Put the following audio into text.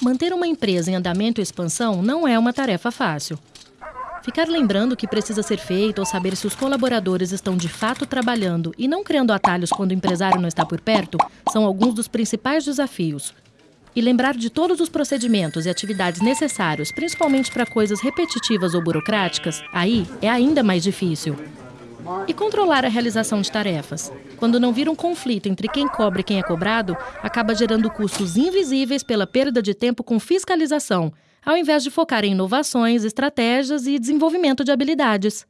Manter uma empresa em andamento e expansão não é uma tarefa fácil. Ficar lembrando o que precisa ser feito ou saber se os colaboradores estão de fato trabalhando e não criando atalhos quando o empresário não está por perto são alguns dos principais desafios. E lembrar de todos os procedimentos e atividades necessários, principalmente para coisas repetitivas ou burocráticas, aí é ainda mais difícil. E controlar a realização de tarefas. Quando não vira um conflito entre quem cobra e quem é cobrado, acaba gerando custos invisíveis pela perda de tempo com fiscalização, ao invés de focar em inovações, estratégias e desenvolvimento de habilidades.